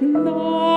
な